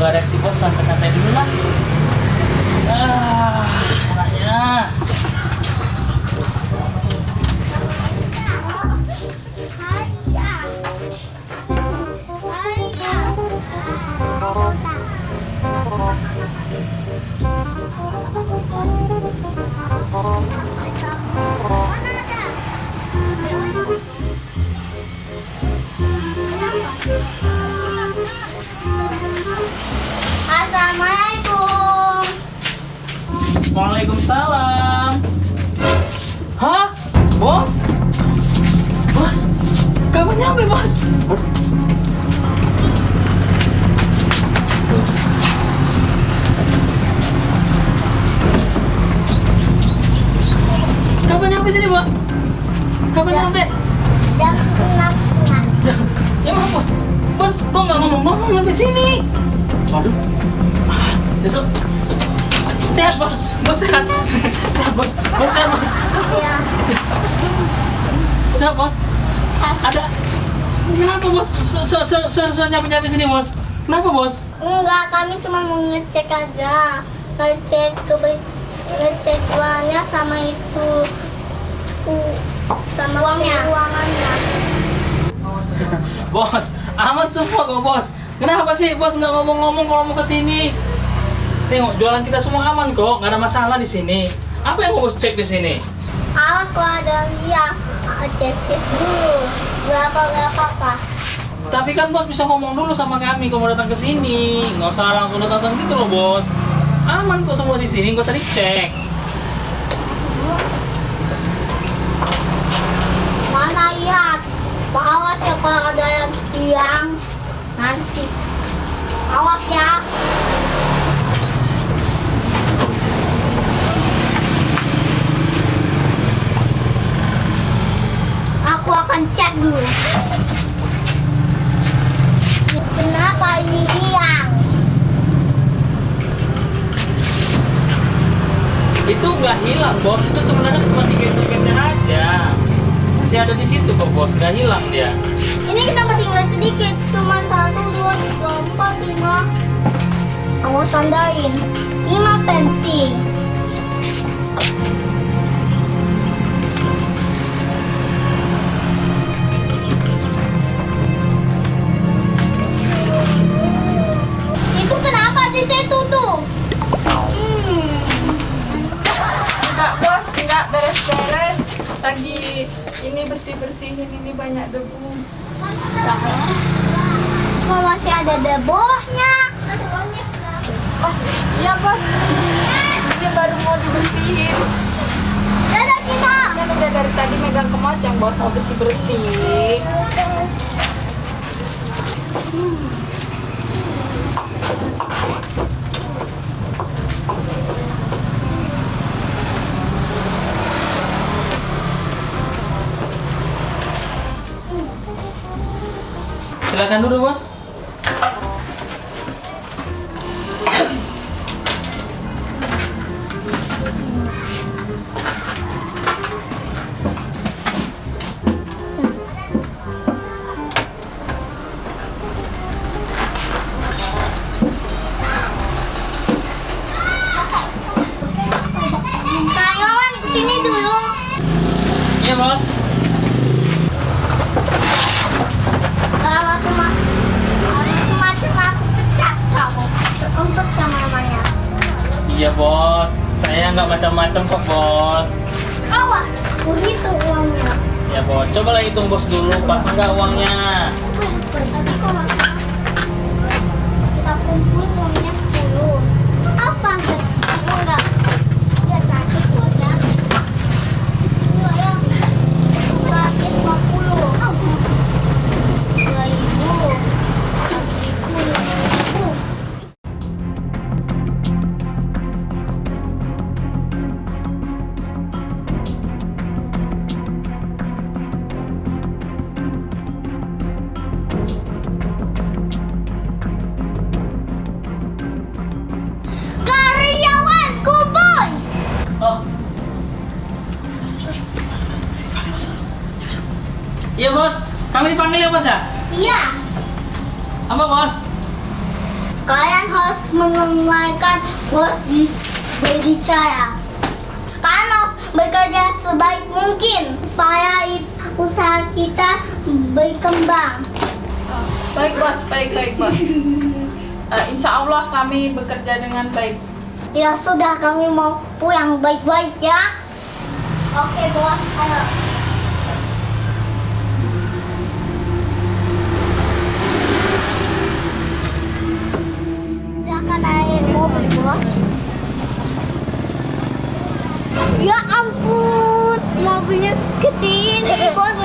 nggak ada si bos santai-santai dulu lah. Waalaikumsalam. Hah? Bos? Bos? Kapan nyampe, bos? Kapan nyampe sini, bos? Kapan Ya. nyampe? Jam setengah setengah. Ya, ya mas, bos. Bos, kok nggak ngomong-ngomong nyampe sini? Waduh. Ah. Sehat, bos. Bos sehat. sehat, bos. Bos sehat, bos. Sehat, bos. Ada. Kenapa, bos? Se- se- se- se- se- nyampe-nyampe sini, bos. Kenapa, bos? Enggak, kami cuma mau ngecek aja. Ngecek kebes ngecek uangnya sama itu u- sama uangnya. Uangannya. Bos, aman semua kok, bos. Kenapa sih, bos nggak ngomong-ngomong kalau mau ke sini? Tengok, jualan kita semua aman kok, nggak ada masalah di sini. Apa yang mau bos cek di sini? Awas kalau ada yang cek cek dulu. Berapa berapa apa? Tapi kan bos bisa ngomong dulu sama kami kalau mau datang ke sini. Nggak usah langsung datang gitu loh, bos. Aman kok semua di sini, nggak usah dicek. Mana lihat? Awas ya kalau ada yang hilang nanti. Awas ya. Aku Kenapa ini hilang? Itu nggak hilang, bos. Itu sebenarnya cuma digeser-geser aja. Masih ada di situ kok, bos. Nggak hilang dia. Ini kita tinggal sedikit, cuma satu, dua, tiga, empat, lima. Aku tandain lima pensi. Lagi ini bersih-bersihin ini banyak debu. Kok masih ada debohnya? Oh iya bos, ini baru mau dibersihin. Dadah kita. Kan udah dari tadi megang kemoceng bos mau bersih-bersih. Silakan dulu, bos. Kak Yowan ke sini dulu. Iya, bos. Kalau cuma cuma cuma aku pecat kamu untuk sama mamanya. Iya, bos. Saya nggak macam-macam kok, bos. Awas, begitu uangnya. Ya, bos. Cobalah hitung bos dulu, pas nggak uangnya. Iya, bos. Kami dipanggil ya, bos ya? Iya. Apa, bos? Kalian harus menunaikan bos di berbicara. Kalian harus bekerja sebaik mungkin supaya usaha kita berkembang. Ah, baik bos, baik baik bos. Eh, insya Allah kami bekerja dengan baik. Ya sudah, kami mau pulang baik-baik ya. Oke bos, ayo. Ya